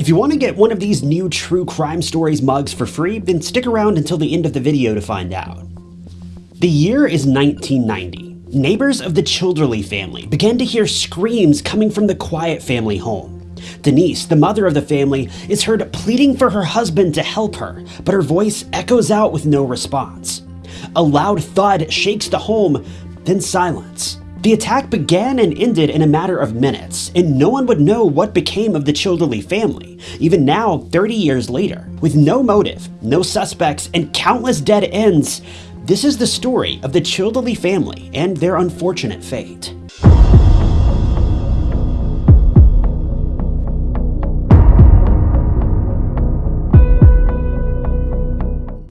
If you want to get one of these new True Crime Stories mugs for free, then stick around until the end of the video to find out. The year is 1990. Neighbors of the Childerley family began to hear screams coming from the quiet family home. Denise, the mother of the family, is heard pleading for her husband to help her, but her voice echoes out with no response. A loud thud shakes the home, then silence. The attack began and ended in a matter of minutes, and no one would know what became of the Childerley family, even now, 30 years later. With no motive, no suspects, and countless dead ends, this is the story of the Childerley family and their unfortunate fate.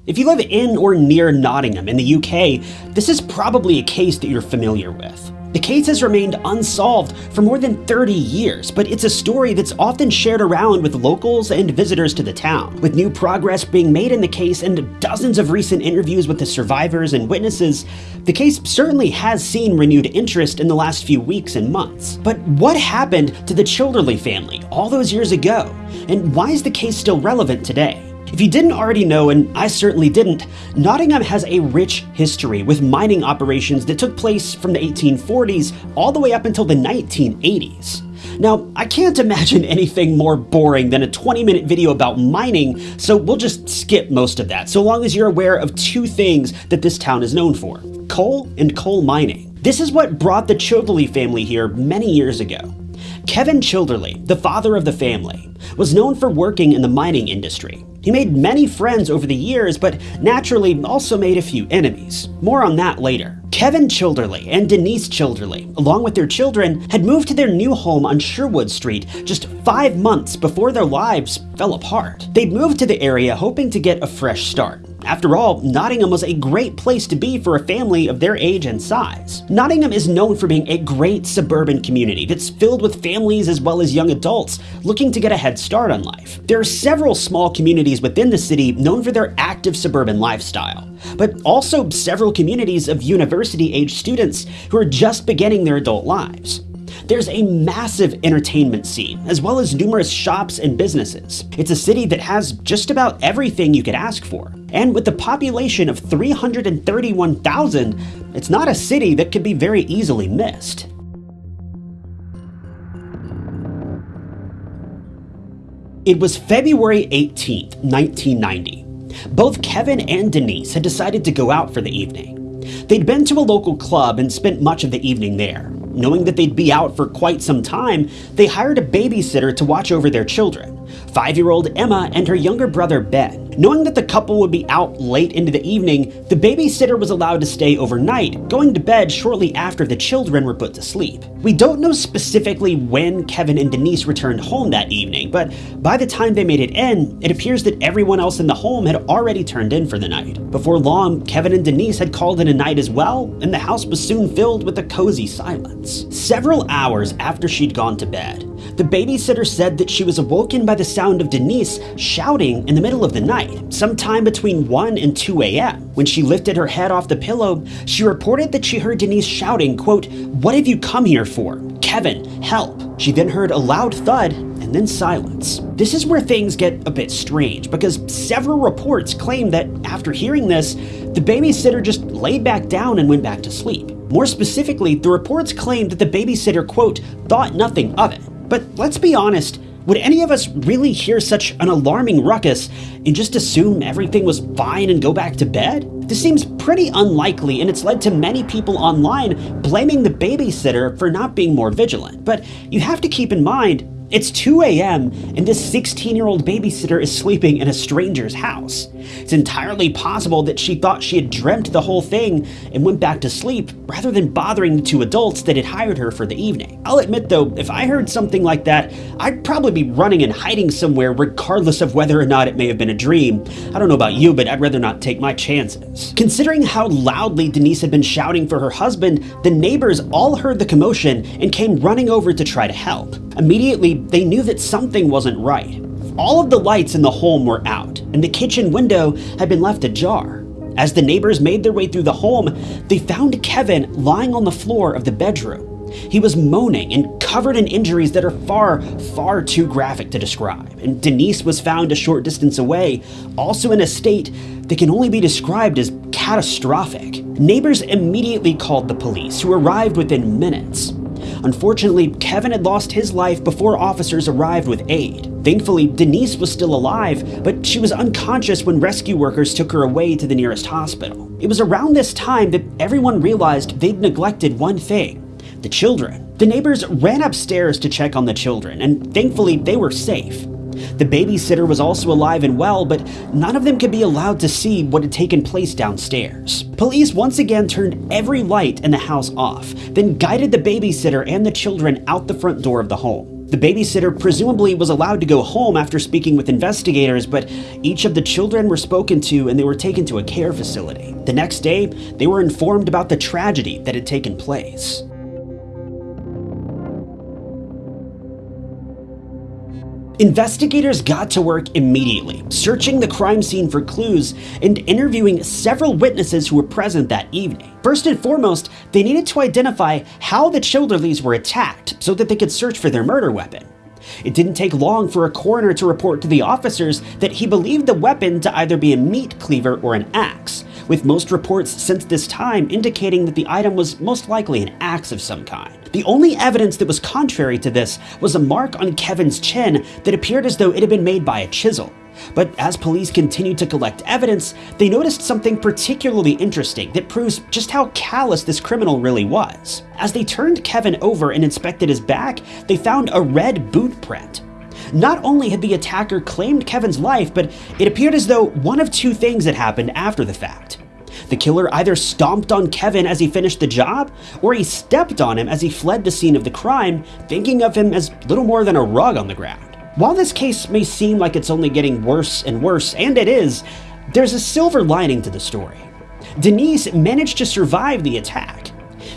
If you live in or near Nottingham in the UK, this is probably a case that you're familiar with. The case has remained unsolved for more than 30 years, but it's a story that's often shared around with locals and visitors to the town. With new progress being made in the case and dozens of recent interviews with the survivors and witnesses, the case certainly has seen renewed interest in the last few weeks and months. But what happened to the Childerley family all those years ago? And why is the case still relevant today? If you didn't already know, and I certainly didn't, Nottingham has a rich history with mining operations that took place from the 1840s all the way up until the 1980s. Now, I can't imagine anything more boring than a 20 minute video about mining, so we'll just skip most of that, so long as you're aware of two things that this town is known for coal and coal mining. This is what brought the Childerley family here many years ago. Kevin Childerley, the father of the family, was known for working in the mining industry. He made many friends over the years, but naturally also made a few enemies. More on that later. Kevin Childerley and Denise Childerley, along with their children, had moved to their new home on Sherwood Street just five months before their lives fell apart. They'd moved to the area hoping to get a fresh start. After all, Nottingham was a great place to be for a family of their age and size. Nottingham is known for being a great suburban community that's filled with families as well as young adults looking to get a head start on life. There are several small communities within the city known for their active suburban lifestyle, but also several communities of university-age students who are just beginning their adult lives. There's a massive entertainment scene, as well as numerous shops and businesses. It's a city that has just about everything you could ask for. And with a population of 331,000, it's not a city that could be very easily missed. It was February 18th, 1990. Both Kevin and Denise had decided to go out for the evening. They'd been to a local club and spent much of the evening there. Knowing that they'd be out for quite some time, they hired a babysitter to watch over their children five-year-old Emma and her younger brother Ben. Knowing that the couple would be out late into the evening, the babysitter was allowed to stay overnight, going to bed shortly after the children were put to sleep. We don't know specifically when Kevin and Denise returned home that evening, but by the time they made it in, it appears that everyone else in the home had already turned in for the night. Before long, Kevin and Denise had called in a night as well, and the house was soon filled with a cozy silence. Several hours after she'd gone to bed, the babysitter said that she was awoken by the sound of Denise shouting in the middle of the night, sometime between 1 and 2 a.m. When she lifted her head off the pillow, she reported that she heard Denise shouting, quote, What have you come here for? Kevin, help. She then heard a loud thud and then silence. This is where things get a bit strange because several reports claim that after hearing this, the babysitter just laid back down and went back to sleep. More specifically, the reports claim that the babysitter, quote, thought nothing of it. But let's be honest, would any of us really hear such an alarming ruckus and just assume everything was fine and go back to bed? This seems pretty unlikely and it's led to many people online blaming the babysitter for not being more vigilant. But you have to keep in mind, it's 2 a.m. and this 16 year old babysitter is sleeping in a stranger's house. It's entirely possible that she thought she had dreamt the whole thing and went back to sleep rather than bothering the two adults that had hired her for the evening. I'll admit though, if I heard something like that, I'd probably be running and hiding somewhere regardless of whether or not it may have been a dream. I don't know about you, but I'd rather not take my chances. Considering how loudly Denise had been shouting for her husband, the neighbors all heard the commotion and came running over to try to help. Immediately, they knew that something wasn't right. All of the lights in the home were out, and the kitchen window had been left ajar. As the neighbors made their way through the home, they found Kevin lying on the floor of the bedroom. He was moaning and covered in injuries that are far, far too graphic to describe, and Denise was found a short distance away, also in a state that can only be described as catastrophic. Neighbors immediately called the police, who arrived within minutes. Unfortunately, Kevin had lost his life before officers arrived with aid. Thankfully, Denise was still alive, but she was unconscious when rescue workers took her away to the nearest hospital. It was around this time that everyone realized they'd neglected one thing the children. The neighbors ran upstairs to check on the children, and thankfully they were safe. The babysitter was also alive and well, but none of them could be allowed to see what had taken place downstairs. Police once again turned every light in the house off, then guided the babysitter and the children out the front door of the home. The babysitter presumably was allowed to go home after speaking with investigators, but each of the children were spoken to and they were taken to a care facility. The next day, they were informed about the tragedy that had taken place. Investigators got to work immediately, searching the crime scene for clues and interviewing several witnesses who were present that evening. First and foremost, they needed to identify how the Childerleys were attacked so that they could search for their murder weapon. It didn't take long for a coroner to report to the officers that he believed the weapon to either be a meat cleaver or an axe, with most reports since this time indicating that the item was most likely an axe of some kind. The only evidence that was contrary to this was a mark on Kevin's chin that appeared as though it had been made by a chisel. But as police continued to collect evidence, they noticed something particularly interesting that proves just how callous this criminal really was. As they turned Kevin over and inspected his back, they found a red boot print. Not only had the attacker claimed Kevin's life, but it appeared as though one of two things had happened after the fact. The killer either stomped on Kevin as he finished the job, or he stepped on him as he fled the scene of the crime, thinking of him as little more than a rug on the ground. While this case may seem like it's only getting worse and worse, and it is, there's a silver lining to the story. Denise managed to survive the attack,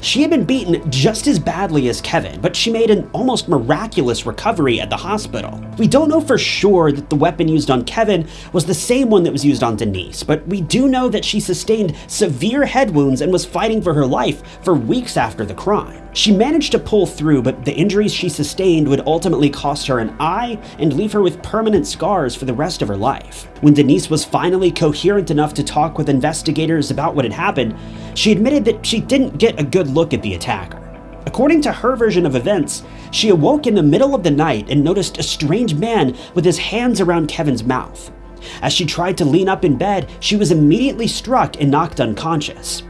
she had been beaten just as badly as Kevin, but she made an almost miraculous recovery at the hospital. We don't know for sure that the weapon used on Kevin was the same one that was used on Denise, but we do know that she sustained severe head wounds and was fighting for her life for weeks after the crime. She managed to pull through, but the injuries she sustained would ultimately cost her an eye and leave her with permanent scars for the rest of her life. When Denise was finally coherent enough to talk with investigators about what had happened, she admitted that she didn't get a good look at the attacker. According to her version of events, she awoke in the middle of the night and noticed a strange man with his hands around Kevin's mouth. As she tried to lean up in bed, she was immediately struck and knocked unconscious.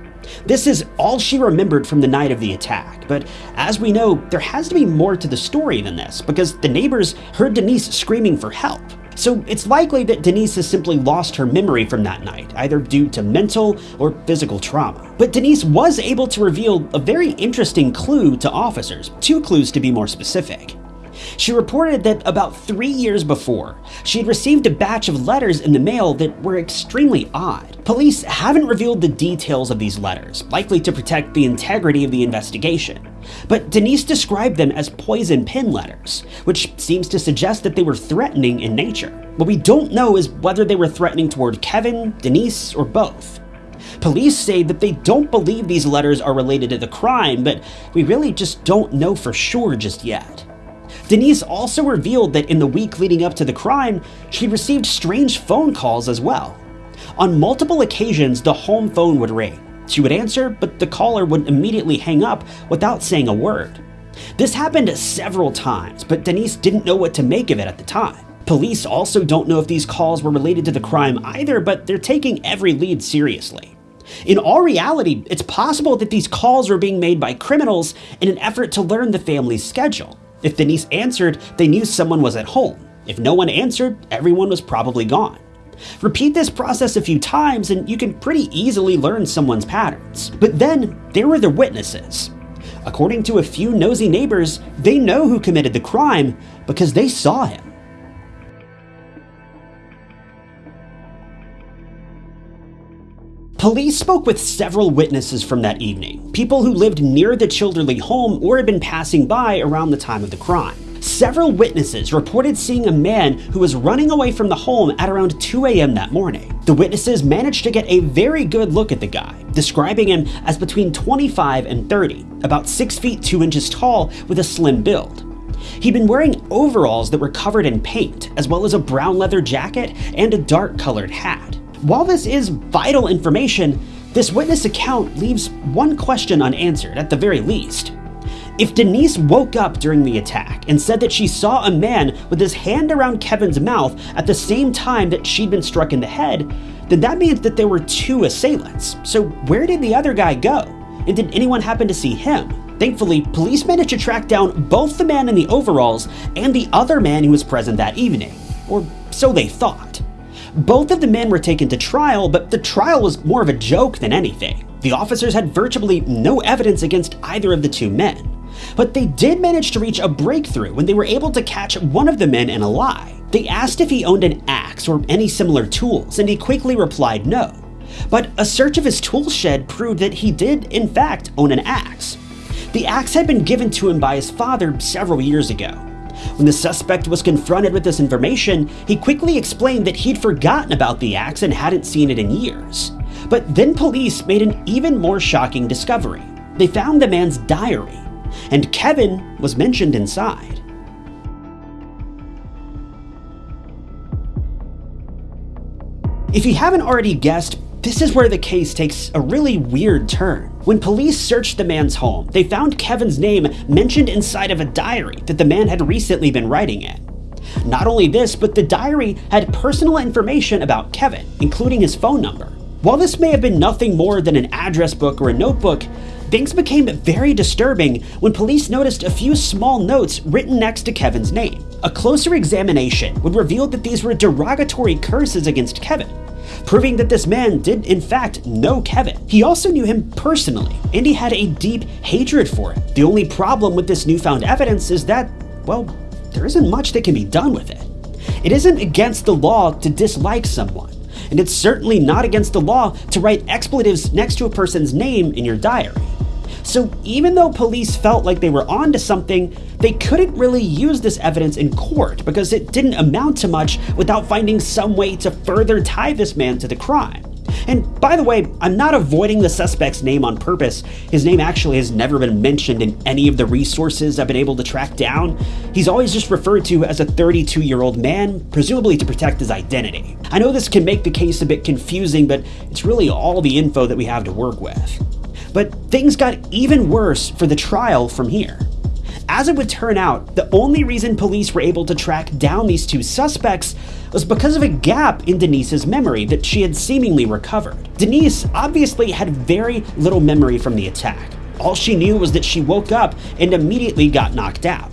This is all she remembered from the night of the attack, but as we know, there has to be more to the story than this because the neighbors heard Denise screaming for help. So it's likely that Denise has simply lost her memory from that night, either due to mental or physical trauma. But Denise was able to reveal a very interesting clue to officers, two clues to be more specific. She reported that about three years before, she had received a batch of letters in the mail that were extremely odd. Police haven't revealed the details of these letters, likely to protect the integrity of the investigation. But Denise described them as poison pen letters, which seems to suggest that they were threatening in nature. What we don't know is whether they were threatening toward Kevin, Denise, or both. Police say that they don't believe these letters are related to the crime, but we really just don't know for sure just yet. Denise also revealed that in the week leading up to the crime, she received strange phone calls as well. On multiple occasions, the home phone would ring. She would answer, but the caller would immediately hang up without saying a word. This happened several times, but Denise didn't know what to make of it at the time. Police also don't know if these calls were related to the crime either, but they're taking every lead seriously. In all reality, it's possible that these calls were being made by criminals in an effort to learn the family's schedule. If Denise answered, they knew someone was at home. If no one answered, everyone was probably gone. Repeat this process a few times and you can pretty easily learn someone's patterns. But then, there were the witnesses. According to a few nosy neighbors, they know who committed the crime because they saw him. Police spoke with several witnesses from that evening, people who lived near the Childerley home or had been passing by around the time of the crime. Several witnesses reported seeing a man who was running away from the home at around 2 a.m. that morning. The witnesses managed to get a very good look at the guy, describing him as between 25 and 30, about 6 feet 2 inches tall with a slim build. He'd been wearing overalls that were covered in paint, as well as a brown leather jacket and a dark colored hat. While this is vital information, this witness account leaves one question unanswered at the very least. If Denise woke up during the attack and said that she saw a man with his hand around Kevin's mouth at the same time that she'd been struck in the head, then that means that there were two assailants. So where did the other guy go? And did anyone happen to see him? Thankfully, police managed to track down both the man in the overalls and the other man who was present that evening. Or so they thought. Both of the men were taken to trial, but the trial was more of a joke than anything. The officers had virtually no evidence against either of the two men. But they did manage to reach a breakthrough when they were able to catch one of the men in a lie. They asked if he owned an axe or any similar tools, and he quickly replied no. But a search of his tool shed proved that he did, in fact, own an axe. The axe had been given to him by his father several years ago. When the suspect was confronted with this information, he quickly explained that he'd forgotten about the axe and hadn't seen it in years. But then police made an even more shocking discovery. They found the man's diary, and Kevin was mentioned inside. If you haven't already guessed, this is where the case takes a really weird turn. When police searched the man's home, they found Kevin's name mentioned inside of a diary that the man had recently been writing in. Not only this, but the diary had personal information about Kevin, including his phone number. While this may have been nothing more than an address book or a notebook, things became very disturbing when police noticed a few small notes written next to Kevin's name. A closer examination would reveal that these were derogatory curses against Kevin, proving that this man did in fact know Kevin. He also knew him personally, and he had a deep hatred for him. The only problem with this newfound evidence is that, well, there isn't much that can be done with it. It isn't against the law to dislike someone and it's certainly not against the law to write expletives next to a person's name in your diary. So even though police felt like they were onto something, they couldn't really use this evidence in court because it didn't amount to much without finding some way to further tie this man to the crime. And by the way, I'm not avoiding the suspect's name on purpose. His name actually has never been mentioned in any of the resources I've been able to track down. He's always just referred to as a 32 year old man, presumably to protect his identity. I know this can make the case a bit confusing, but it's really all the info that we have to work with. But things got even worse for the trial from here. As it would turn out, the only reason police were able to track down these two suspects was because of a gap in Denise's memory that she had seemingly recovered. Denise obviously had very little memory from the attack. All she knew was that she woke up and immediately got knocked out.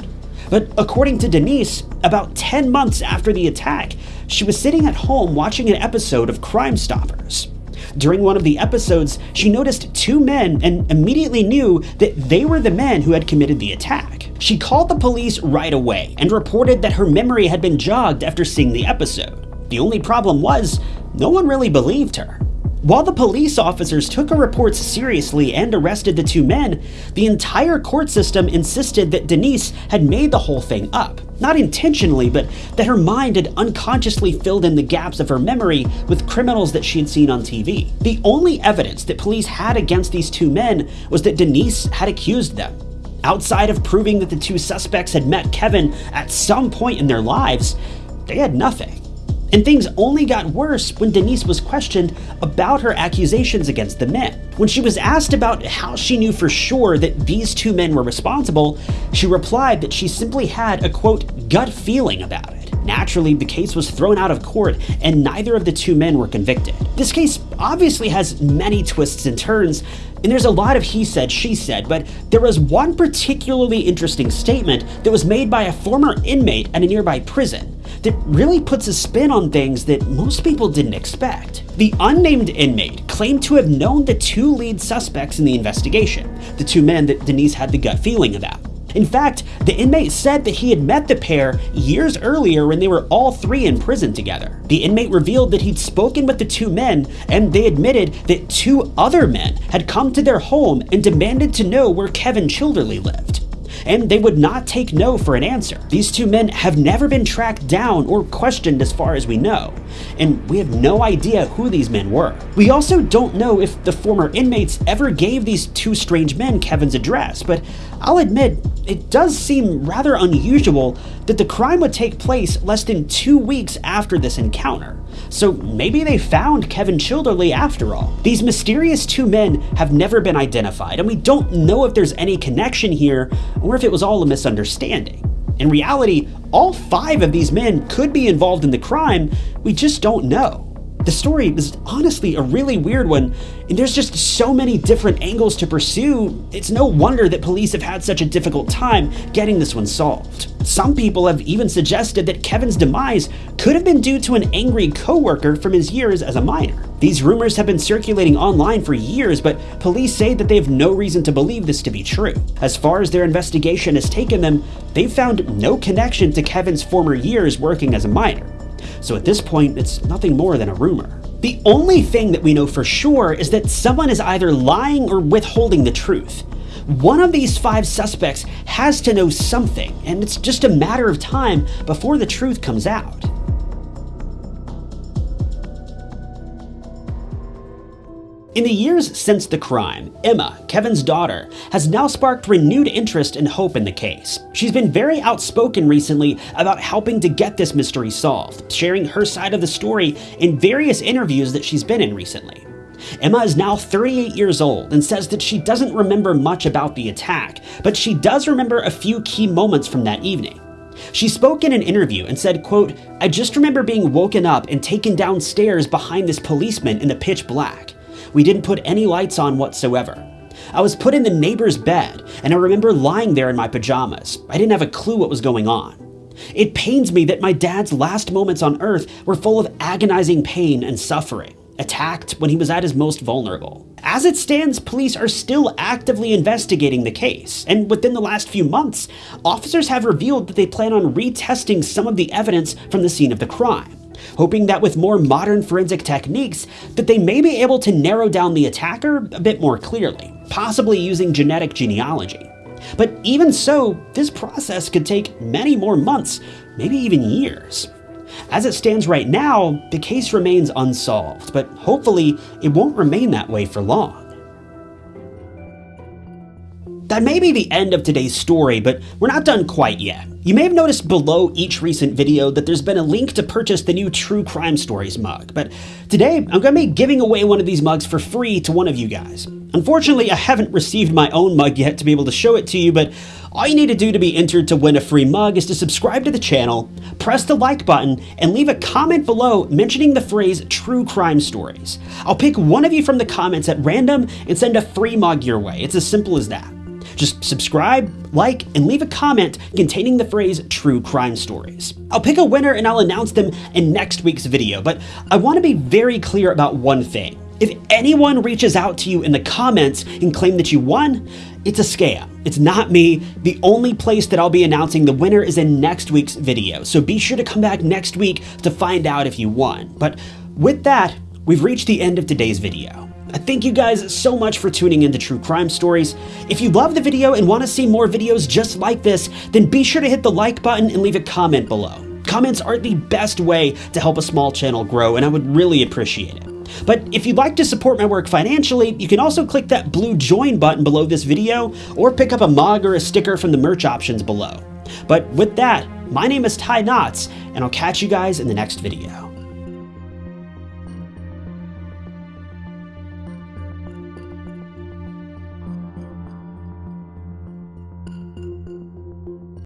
But according to Denise, about 10 months after the attack, she was sitting at home watching an episode of Crime Stoppers. During one of the episodes, she noticed two men and immediately knew that they were the men who had committed the attack. She called the police right away and reported that her memory had been jogged after seeing the episode. The only problem was, no one really believed her. While the police officers took her reports seriously and arrested the two men, the entire court system insisted that Denise had made the whole thing up. Not intentionally, but that her mind had unconsciously filled in the gaps of her memory with criminals that she had seen on TV. The only evidence that police had against these two men was that Denise had accused them. Outside of proving that the two suspects had met Kevin at some point in their lives, they had nothing. And things only got worse when Denise was questioned about her accusations against the men. When she was asked about how she knew for sure that these two men were responsible, she replied that she simply had a quote, gut feeling about it. Naturally, the case was thrown out of court and neither of the two men were convicted. This case obviously has many twists and turns, and there's a lot of he said, she said, but there was one particularly interesting statement that was made by a former inmate at a nearby prison that really puts a spin on things that most people didn't expect. The unnamed inmate claimed to have known the two lead suspects in the investigation, the two men that Denise had the gut feeling about. In fact, the inmate said that he had met the pair years earlier when they were all three in prison together. The inmate revealed that he'd spoken with the two men and they admitted that two other men had come to their home and demanded to know where Kevin Childerley lived. And they would not take no for an answer. These two men have never been tracked down or questioned as far as we know, and we have no idea who these men were. We also don't know if the former inmates ever gave these two strange men Kevin's address, but I'll admit, it does seem rather unusual that the crime would take place less than two weeks after this encounter. So maybe they found Kevin Childerley after all. These mysterious two men have never been identified, and we don't know if there's any connection here or if it was all a misunderstanding. In reality, all five of these men could be involved in the crime, we just don't know. The story is honestly a really weird one, and there's just so many different angles to pursue, it's no wonder that police have had such a difficult time getting this one solved. Some people have even suggested that Kevin's demise could have been due to an angry coworker from his years as a miner. These rumors have been circulating online for years, but police say that they have no reason to believe this to be true. As far as their investigation has taken them, they've found no connection to Kevin's former years working as a miner so at this point, it's nothing more than a rumor. The only thing that we know for sure is that someone is either lying or withholding the truth. One of these five suspects has to know something, and it's just a matter of time before the truth comes out. In the years since the crime, Emma, Kevin's daughter, has now sparked renewed interest and hope in the case. She's been very outspoken recently about helping to get this mystery solved, sharing her side of the story in various interviews that she's been in recently. Emma is now 38 years old and says that she doesn't remember much about the attack, but she does remember a few key moments from that evening. She spoke in an interview and said, quote, I just remember being woken up and taken downstairs behind this policeman in the pitch black. We didn't put any lights on whatsoever. I was put in the neighbor's bed, and I remember lying there in my pajamas. I didn't have a clue what was going on. It pains me that my dad's last moments on earth were full of agonizing pain and suffering, attacked when he was at his most vulnerable. As it stands, police are still actively investigating the case, and within the last few months, officers have revealed that they plan on retesting some of the evidence from the scene of the crime hoping that with more modern forensic techniques that they may be able to narrow down the attacker a bit more clearly, possibly using genetic genealogy. But even so, this process could take many more months, maybe even years. As it stands right now, the case remains unsolved, but hopefully it won't remain that way for long. That may be the end of today's story, but we're not done quite yet. You may have noticed below each recent video that there's been a link to purchase the new True Crime Stories mug, but today I'm going to be giving away one of these mugs for free to one of you guys. Unfortunately, I haven't received my own mug yet to be able to show it to you, but all you need to do to be entered to win a free mug is to subscribe to the channel, press the like button, and leave a comment below mentioning the phrase True Crime Stories. I'll pick one of you from the comments at random and send a free mug your way. It's as simple as that. Just subscribe, like, and leave a comment containing the phrase true crime stories. I'll pick a winner and I'll announce them in next week's video, but I want to be very clear about one thing. If anyone reaches out to you in the comments and claim that you won, it's a scam. It's not me. The only place that I'll be announcing the winner is in next week's video, so be sure to come back next week to find out if you won. But with that, we've reached the end of today's video. I thank you guys so much for tuning in to True Crime Stories. If you love the video and want to see more videos just like this, then be sure to hit the like button and leave a comment below. Comments are the best way to help a small channel grow, and I would really appreciate it. But if you'd like to support my work financially, you can also click that blue join button below this video, or pick up a mug or a sticker from the merch options below. But with that, my name is Ty Knotts, and I'll catch you guys in the next video.